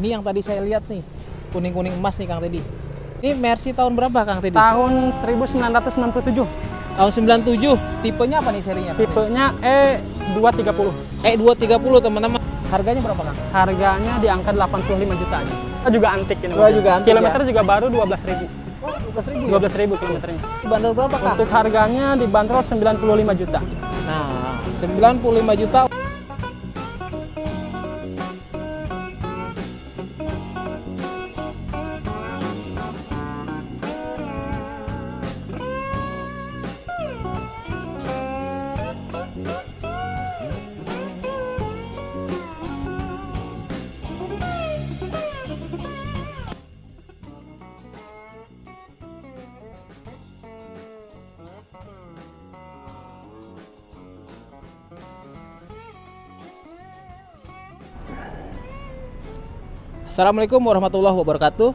ini yang tadi saya lihat nih, kuning-kuning emas nih Kang Teddy. Ini Mercy tahun berapa Kang Teddy? Tahun 1997. Tahun 97. Tipenya apa nih serinya? Tipenya E230. E230 teman-teman. Harganya berapa Kang? Harganya di angka 85 juta aja. Kita juga antik ini. Oh, juga antik Kilometer juga baru 12.000. Oh, 12.000. 12.000 kilometernya. Bandar berapa Kang? Untuk harganya dibanderol 95 juta. Nah, 95 juta. Assalamualaikum warahmatullahi wabarakatuh.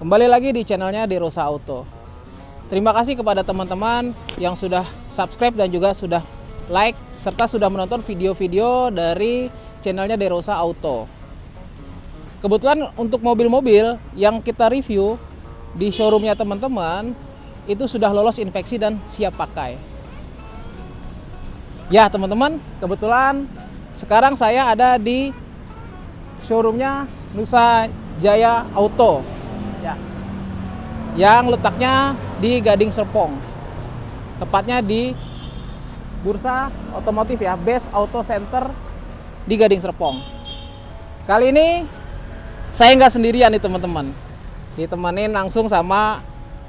Kembali lagi di channelnya Derosa Auto. Terima kasih kepada teman-teman yang sudah subscribe dan juga sudah like serta sudah menonton video-video dari channelnya Derosa Auto. Kebetulan untuk mobil-mobil yang kita review di showroomnya teman-teman itu sudah lolos inspeksi dan siap pakai. Ya teman-teman, kebetulan sekarang saya ada di showroomnya Nusa Jaya Auto Ya. yang letaknya di Gading Serpong tepatnya di Bursa Otomotif ya Best Auto Center di Gading Serpong kali ini saya nggak sendirian nih teman-teman ditemenin langsung sama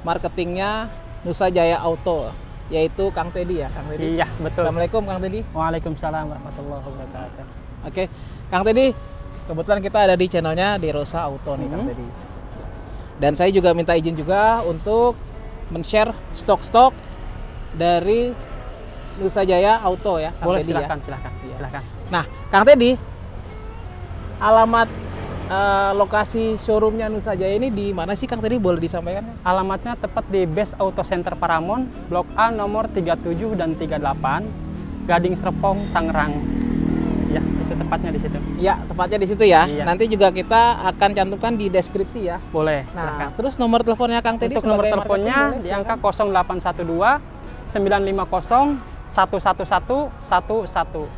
marketingnya Nusa Jaya Auto yaitu Kang Teddy ya Kang Teddy Iya, betul. Assalamualaikum Kang Teddy Waalaikumsalam warahmatullahi wabarakatuh. Oke, Kang Teddy, kebetulan kita ada di channelnya di Rosa Auto nih Kang Mhm. Teddy. Dan saya juga minta izin juga untuk men-share stok-stok dari Nusa Jaya Auto ya, Kang Boleh Teddy silakan, ya. silakan, Iya. silakan. Nah, Kang Teddy, alamat eh, lokasi showroomnya Nusa Jaya ini di mana sih Kang Teddy? Boleh disampaikan? Alamatnya tepat di Best Auto Center Paramon, Blok A nomor 37 dan 38, Gading Serpong, Tangerang. Ya, itu tepatnya di situ. Ya, tepatnya di situ ya. Iya. Nanti juga kita akan cantumkan di deskripsi ya. Boleh, Nah, silakan. terus nomor teleponnya Kang Teddy Untuk nomor teleponnya di angka 0812 950 111 11.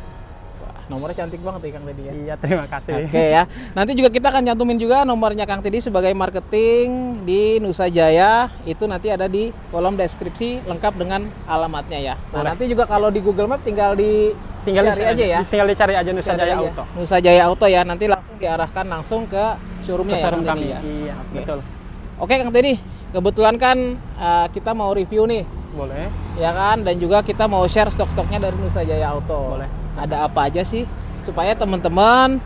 Nomornya cantik banget ya Kang Teddy ya. Iya, terima kasih. Oke ya. Nanti juga kita akan cantumin juga nomornya Kang Teddy sebagai marketing di Nusa Jaya. Itu nanti ada di kolom deskripsi lengkap dengan alamatnya ya. Nah, Boleh. nanti juga kalau di Google Map tinggal di Tinggal cari dicari aja ya. Tinggal dicari aja Nusa Cari Jaya aja. Auto. Nusa Jaya Auto ya. Nanti langsung diarahkan langsung ke showroomnya Ke ya. showroom Kang kami. Ya. Iya, Oke. betul. Oke Kang Teddy, kebetulan kan eh, kita mau review nih Boleh. ya kan dan juga kita mau share stok-stoknya dari Nusa Jaya Auto. Boleh. Ada apa aja sih supaya teman-teman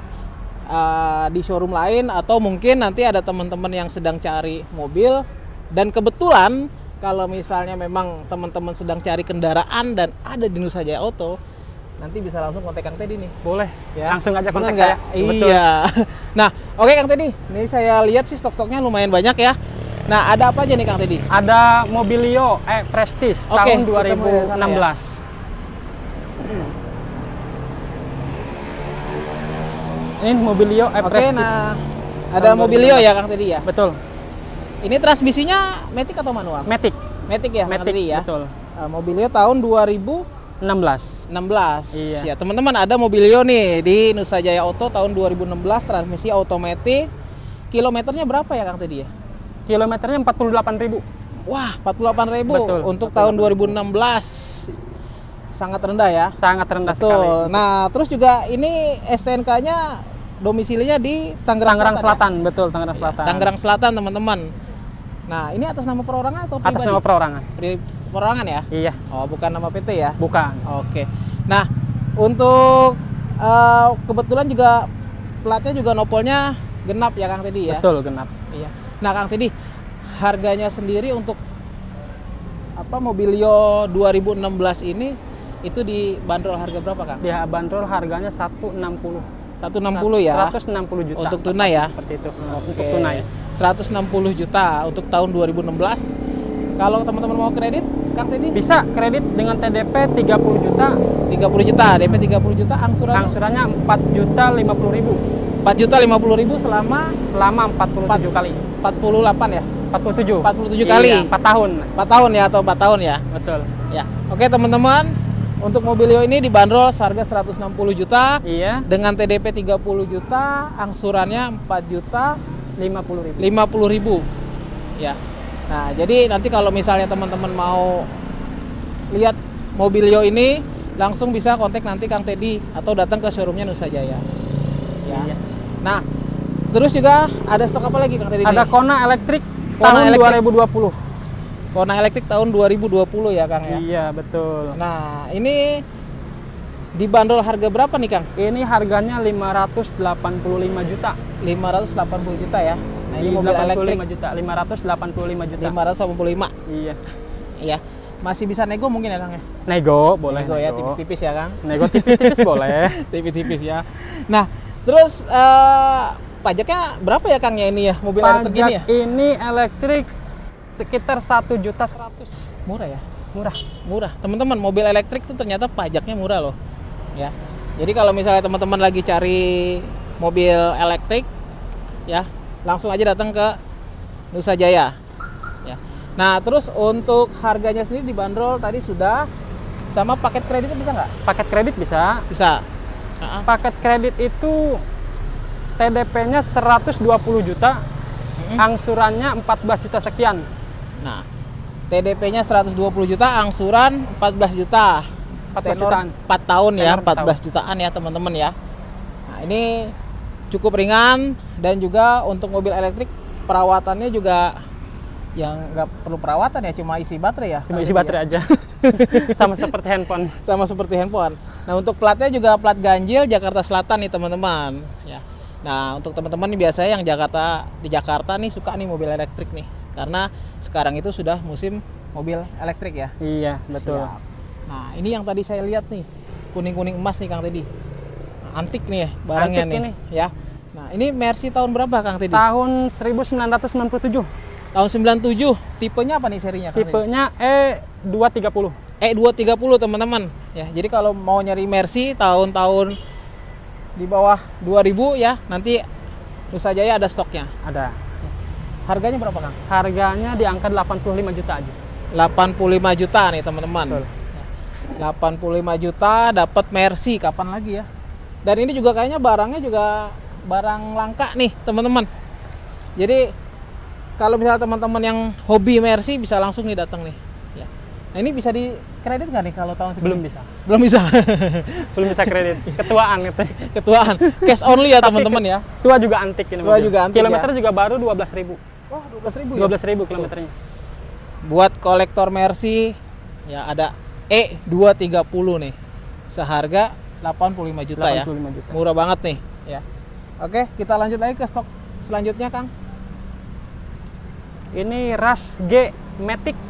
uh, di showroom lain atau mungkin nanti ada teman-teman yang sedang cari mobil dan kebetulan kalau misalnya memang teman-teman sedang cari kendaraan dan ada di Nusa Jaya Auto nanti bisa langsung kontak Kang Teddy nih. Boleh. Ya. Langsung aja kontak saya. Betul. Iya. Nah, oke Kang Teddy. Ini saya lihat sih stok-stoknya lumayan banyak ya. Nah, ada apa aja nih Kang Teddy? Ada Mobilio E Prestige Oke, tahun kita mulai dari sana ya. 2016. Ini Mobilio E Oke, Prestige. nah ada Mobilio 2016. ya Kang Teddy ya. Betul. Ini transmisinya matic atau manual? Matic. Matic ya, Kang Matic, Teddy ya. betul. Uh, Mobilio tahun 2016. 16. Iya. Ya, teman-teman ada Mobilio nih di Nusa Jaya Auto tahun 2016 transmisi otomatis. Kilometernya berapa ya Kang Teddy ya? Kilometernya 48.000. Wah, 48.000 Betul, untuk 48.000. tahun 2016. Sangat rendah ya. Sangat rendah Betul. sekali. Nah, terus juga ini STNK-nya domisilinya di Tangerang, Tangerang ya? Selatan, betul Tangerang Selatan. Tangerang Selatan, teman-teman. Nah, ini atas nama perorangan atau pribadi? Atas nama perorangan. Pri- perorangan ya? Iya, Oh, bukan nama PT ya? bukan. Oke. Nah, untuk eh, kebetulan juga platnya juga nopolnya genap ya Kang Teddy ya? Betul genap. Iya. Nah, Kang Teddy, harganya sendiri untuk apa Mobilio 2016 ini itu dibanderol harga berapa, Kang? Dia bandrol harganya 160. 160 ya. 160 juta. Untuk tunai ya? Seperti itu. Untuk Oke. tunai. 160 juta untuk tahun 2016. Kalau teman-teman mau kredit, Kang Teddy Bisa kredit dengan TDP 30 juta, 30 juta, DP 30 juta, angsurannya angsurannya 4 juta 50 ribu. 4 4 juta 50 ribu selama selama 47 kali. 48 ya 47. 47 kali. Iya, 4 tahun. 4 tahun ya atau 4 tahun ya Betul. ya oke teman-teman untuk Mobilio ini dibanderol seharga 160 juta Iya, dengan TDP 30 juta angsurannya 4 juta 50 ribu. 50 ribu ya nah jadi nanti kalau misalnya teman-teman mau lihat Mobilio ini langsung bisa kontak nanti Kang Teddy atau datang ke showroomnya Nusa Jaya ya Iya. nah terus juga ada stok apa lagi Kang Teddy Ada nih? Kona elektrik Kona tahun elektrik. 2020. Kona elektrik tahun 2020 ya Kang ya Iya, betul. nah ini dibanderol harga berapa nih Kang Ini harganya 585 juta. 580 juta ya nah ini mobil elektrik 85 juta, 585 juta. 585 Iya. iya masih bisa nego mungkin ya Kang ya Nego boleh nego ya nego. tipis-tipis ya Kang Nego tipis-tipis boleh. tipis-tipis ya. Nah, terus eh, pajaknya berapa ya Kang ya ini ya mobil elektrik Pajak ini ya? ini elektrik sekitar 1 juta 100. Murah ya? Murah. Murah. Teman-teman, mobil elektrik tuh ternyata pajaknya murah loh. Ya. Jadi kalau misalnya teman-teman lagi cari mobil elektrik ya, langsung aja datang ke Nusa Jaya. Ya. Nah, terus untuk harganya sendiri dibanderol tadi sudah sama paket kreditnya bisa nggak? Paket kredit bisa. Bisa. Ah, Paket kredit itu TDP-nya 120 juta, Mm-mm. angsurannya 14 juta sekian. Nah, TDP-nya 120 juta, angsuran 14 juta. 14 Tenor jutaan. 4 tahun ya, Tenor empat 14 jutaan ya teman-teman ya. Nah, ini cukup ringan dan juga untuk mobil elektrik perawatannya juga yang nggak perlu perawatan ya, cuma isi baterai ya. Cuma isi ini ya. baterai aja. Sama seperti handphone. Sama seperti handphone. Nah, untuk platnya juga plat ganjil Jakarta Selatan nih teman-teman. Ya. Nah, untuk teman-teman biasanya yang Jakarta di Jakarta nih suka nih mobil elektrik nih, karena sekarang itu sudah musim mobil elektrik ya. Iya, betul. Siap. Nah, ini yang tadi saya lihat nih, kuning-kuning emas nih Kang Teddy. Antik nih ya barangnya Antik nih. ini. Ya. Nah, ini Mercy tahun berapa Kang Teddy? Tahun 1997. Tahun 97. Tipenya apa nih serinya Kang? Tipenya E230. E230 teman-teman. Ya, jadi kalau mau nyari Mercy tahun-tahun di bawah 2000 ya, nanti Nusa Jaya ada stoknya. Ada. Harganya berapa Kang? Harganya di angka 85 juta aja. 85 juta nih teman-teman. Betul. 85 juta dapat Mercy kapan lagi ya? Dan ini juga kayaknya barangnya juga barang langka nih teman-teman. Jadi kalau misalnya teman-teman yang hobi Mercy bisa langsung nih datang nih. Ya. Nah ini bisa di kredit nggak nih kalau tahun segini? Belum bisa. Belum bisa. Belum bisa kredit. Ketuaan gitu. Ketuaan. Cash only ya teman-teman ya. Tua juga antik ini. Tua mobil. juga antik, Kilometer ya. juga baru 12.000. Wah, 12 ribu ya? 12.000 kilometernya. Buat kolektor Mercy ya ada E230 nih. Seharga 85 juta ya. 85 juta. Murah banget nih, ya. Oke, kita lanjut lagi ke stok selanjutnya, Kang. Ini Rush G Matic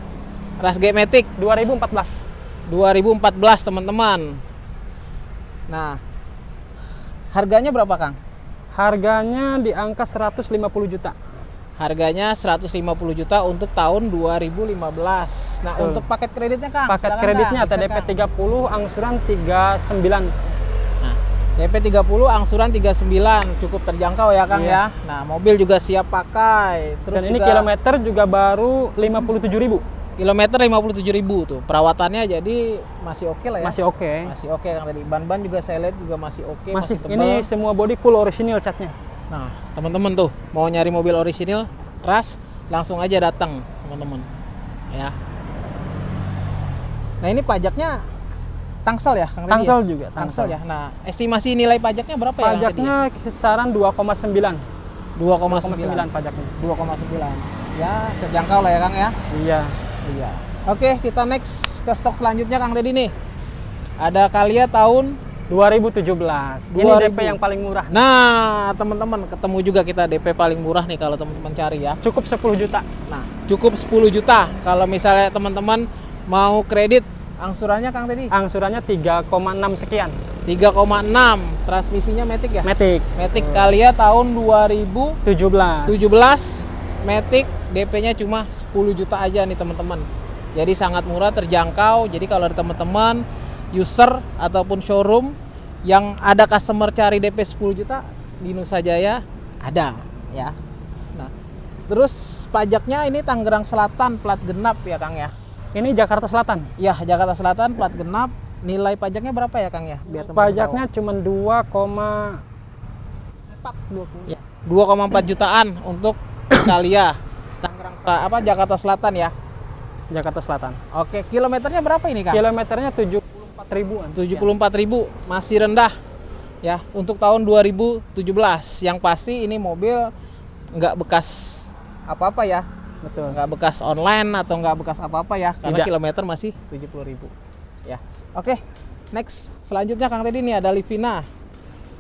Ras G Matic 2014. 2014, teman-teman. Nah, harganya berapa, Kang? Harganya di angka 150 juta. Harganya 150 juta untuk tahun 2015. Nah, Betul. untuk paket kreditnya, Kang. Paket silakan, kreditnya TDP Kang. 30, angsuran 39. DP 30, angsuran 39, cukup terjangkau ya, Kang Iya. ya. Nah, mobil juga siap pakai. Terus Dan ini juga kilometer juga baru 57.000. kilometer 57.000 tuh. Perawatannya jadi masih oke lah ya. Masih oke. Masih oke Kang tadi. Ban-ban juga saya lihat juga masih oke, Masih, masih, tebal. ini semua body full original catnya. Nah, teman-teman tuh mau nyari mobil orisinil ras langsung aja datang, teman-teman. Ya. Nah, ini pajaknya tangsel ya, Kang Tangsel ya? juga, Tangsel tangsel. ya. Nah, estimasi nilai pajaknya berapa ya, Kang Teddy? Pajaknya kisaran 2,9. 2,9. 2,9 pajaknya. 2,9. Ya, terjangkau lah ya, Kang ya. Iya. Iya. Oke, kita next ke stok selanjutnya Kang Teddy nih. Ada Kalia tahun 2017. Ini 2000. DP yang paling murah. Nah, teman-teman ketemu juga kita DP paling murah nih kalau teman-teman cari ya. Cukup 10 juta. Nah, cukup 10 juta kalau misalnya teman-teman mau kredit angsurannya Kang Teddy Angsurannya 3,6 sekian. 3,6 transmisinya Matic ya. Matic Matic Kalia tahun 2017 17. Matic DP-nya cuma 10 juta aja nih teman-teman. Jadi sangat murah, terjangkau. Jadi kalau ada teman-teman user ataupun showroom yang ada customer cari DP 10 juta, di Nusa Jaya ada ya. Nah, terus pajaknya ini Tangerang Selatan plat genap ya Kang ya. Ini Jakarta Selatan. Ya, Jakarta Selatan plat genap. Nilai pajaknya berapa ya Kang ya? Biar Pajaknya cuma 2,4 tahu. Ya, 2,4 jutaan untuk Italia. Tangerang apa Jakarta Selatan ya. Jakarta Selatan. Oke, kilometernya berapa ini Kang? Kilometernya 74 ribuan. 74.000 masih rendah ya untuk tahun 2017 yang pasti ini mobil nggak bekas apa-apa ya Betul. nggak bekas online atau nggak bekas apa-apa ya karena Tidak. kilometer masih 70.000 ya oke next selanjutnya Kang tadi nih ada Livina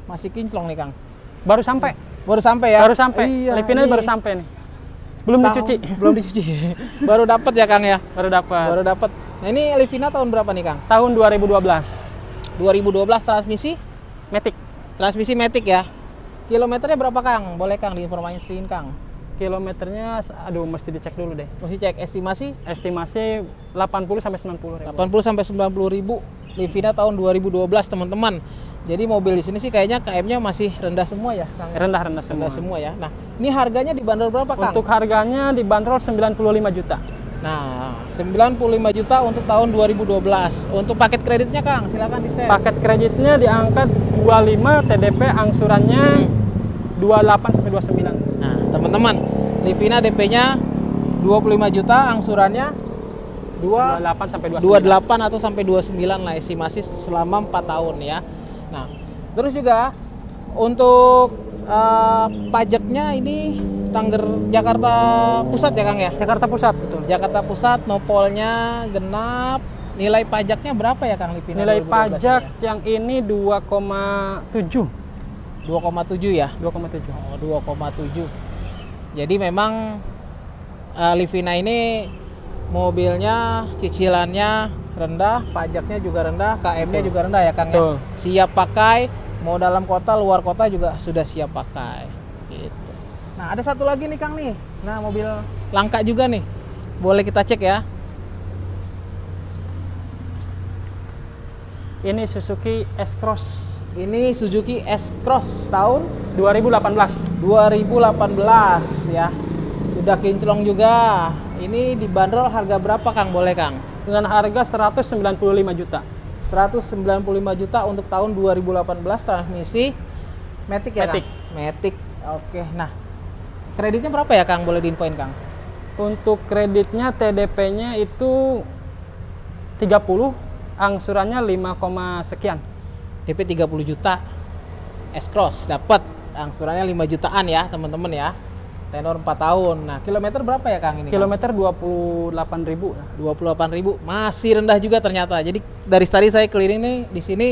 masih kinclong nih Kang Baru sampai. baru sampai ya Baru sampai. iya, Livina ini baru sampai nih. Belum tahun- dicuci. belum dicuci baru dapat ya Kang ya Baru dapat. baru dapat nah ini Livina tahun berapa nih Kang Tahun 2012. 2012 transmisi Matic. Transmisi Matic ya. Kilometernya berapa Kang? Boleh Kang diinformasiin Kang. Kilometernya aduh mesti dicek dulu deh. Mesti cek estimasi Estimasi 80 sampai 90 ribu. 80 sampai 90 ribu. Livina tahun 2012 teman-teman. Jadi mobil di sini sih kayaknya KM-nya masih rendah semua ya Kang. Rendah-rendah semua. Rendah semua ya. Nah, ini harganya dibanderol berapa Kang? Untuk harganya dibanderol 95 juta. Nah, 95 juta untuk tahun 2012. Untuk paket kreditnya Kang, silakan di-share. Paket kreditnya diangkat 25, TDP angsurannya 28 sampai 29. Teman-teman, Livina DP-nya 25 juta, angsurannya 2 28 sampai 29. 28 atau sampai 29 lah estimasi selama 4 tahun ya. Nah, terus juga untuk eh, pajaknya ini Tangger Jakarta Pusat ya Kang ya? Jakarta Pusat betul. Jakarta Pusat nopolnya genap. Nilai pajaknya berapa ya Kang Livina? Nilai 2012 pajak ini yang ini 2,7. ya? 2,7 ya? 2,7. Oh, 2,7. Jadi memang eh, Livina ini mobilnya cicilannya rendah, pajaknya juga rendah, KM-nya juga rendah ya Kang Betul. ya. Siap pakai, mau dalam kota, luar kota juga sudah siap pakai. Gitu. Nah, ada satu lagi nih Kang nih. Nah, mobil langka juga nih. Boleh kita cek ya. Ini Suzuki S-Cross Ini Suzuki S-Cross tahun 2018. 2018 ya. Sudah kinclong juga. Ini dibanderol harga berapa Kang? Boleh Kang? Dengan harga 195 juta. 195 juta untuk tahun 2018 transmisi Matic ya Matic. Kang? Matic. Oke. Nah, kreditnya berapa ya Kang? Boleh diinfoin Kang? Untuk kreditnya TDP-nya itu 30, angsurannya 5, koma sekian. DP 30 juta. S-Cross dapat angsurannya 5 jutaan ya, teman-teman ya. Tenor 4 tahun. Nah, kilometer berapa ya Kang ini? Kilometer 28 ribu. 28.000 masih rendah juga ternyata. Jadi dari tadi saya keliling nih di sini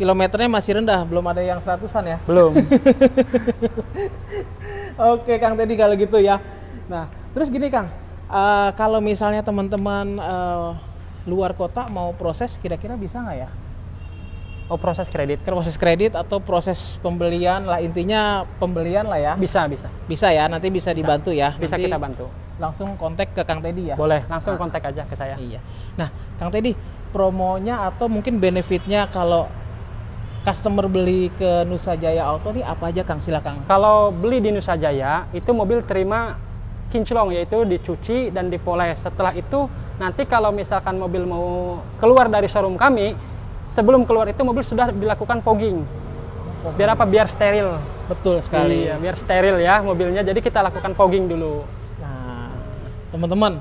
kilometernya masih rendah, belum ada yang seratusan ya. Belum. Oke Kang Teddy kalau gitu ya. Nah terus gini Kang, eh, kalau misalnya teman-teman eh, luar kota mau proses kira-kira bisa nggak ya? Oh proses kredit. Proses kredit atau proses pembelian lah intinya pembelian lah ya. Bisa, bisa. Bisa ya, nanti bisa dibantu ya. Bisa Nanti kita bantu. Langsung kontak ke Kang Teddy ya. Boleh, langsung kontak aja ke saya. Iya. Nah, Kang Teddy, promonya atau mungkin benefitnya kalau customer beli ke Nusa Jaya Auto nih apa aja Kang? Silakan. Kalau beli di Nusa Jaya, itu mobil terima kinclong yaitu dicuci dan dipoles. Setelah itu nanti kalau misalkan mobil mau keluar dari showroom kami, sebelum keluar itu mobil sudah dilakukan fogging. Biar apa? Biar steril. Betul sekali. Iya, biar steril ya mobilnya. Jadi kita lakukan fogging dulu. Nah, teman-teman,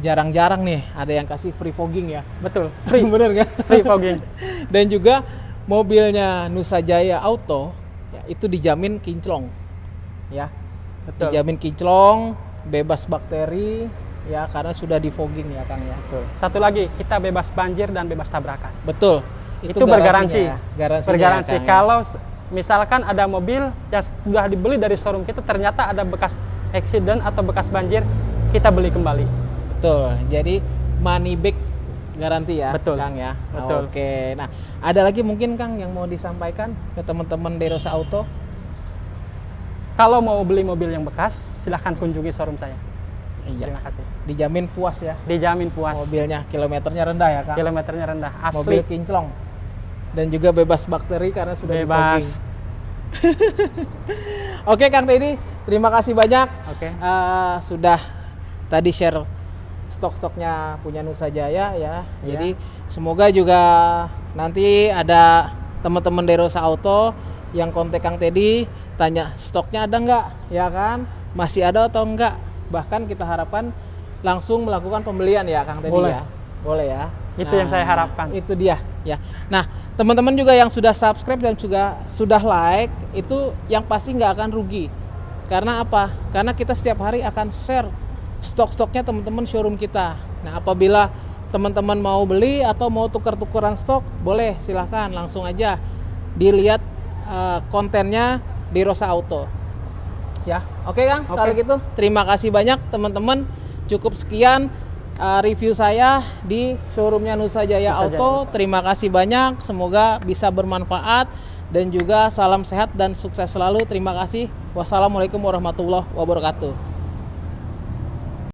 jarang-jarang nih ada yang kasih free fogging ya. Betul. Free, Bener nggak? free fogging. Dan juga mobilnya Nusa Jaya Auto ya, itu dijamin kinclong. Ya, Betul. dijamin kinclong, bebas bakteri ya karena sudah di fogging ya Kang ya. Betul. Satu lagi, kita bebas banjir dan bebas tabrakan. Betul. Itu, bergaransi. ya, garansinya bergaransi. ya, ya. Kalau misalkan ada mobil yang sudah dibeli dari showroom kita ternyata ada bekas accident atau bekas banjir, kita beli kembali. Betul. Jadi money back garansi ya, Betul. Kang ya. Betul. Oke. Nah, ada lagi mungkin Kang yang mau disampaikan ke teman-teman Derosa Auto? Kalau mau beli mobil yang bekas, silahkan kunjungi showroom saya. Iya. Terima kasih. Dijamin puas ya Dijamin puas. mobilnya, kilometernya rendah ya, Kang. Kilometernya rendah. Asli. Mobil kinclong. Dan juga bebas bakteri karena sudah Bebas. di. Oke Kang Teddy, terima kasih banyak Oke. eh, sudah tadi share stok-stoknya punya Nusa Jaya ya. Iya. Jadi semoga juga nanti ada teman-teman dari Rosa Auto yang kontak Kang Teddy tanya stoknya ada nggak ya kan masih ada atau enggak bahkan kita harapkan langsung melakukan pembelian ya Kang Teddy Boleh. ya boleh ya Itu yang saya harapkan. itu dia ya nah teman-teman juga yang sudah subscribe dan juga sudah like itu yang pasti nggak akan rugi. Karena apa? Karena kita setiap hari akan share stok-stoknya teman-teman showroom kita. Nah apabila teman-teman mau beli atau mau tukar-tukaran stok boleh silahkan. Langsung aja dilihat eh, kontennya di Rosa Auto. Ya oke Kang? Oke. kalau gitu terima kasih banyak teman-teman. Cukup sekian uh, review saya di showroomnya Nusa Jaya Nusa Jaya. Auto terima kasih banyak. Semoga bisa bermanfaat dan juga salam sehat dan sukses selalu. Terima kasih. Wassalamualaikum warahmatullahi wabarakatuh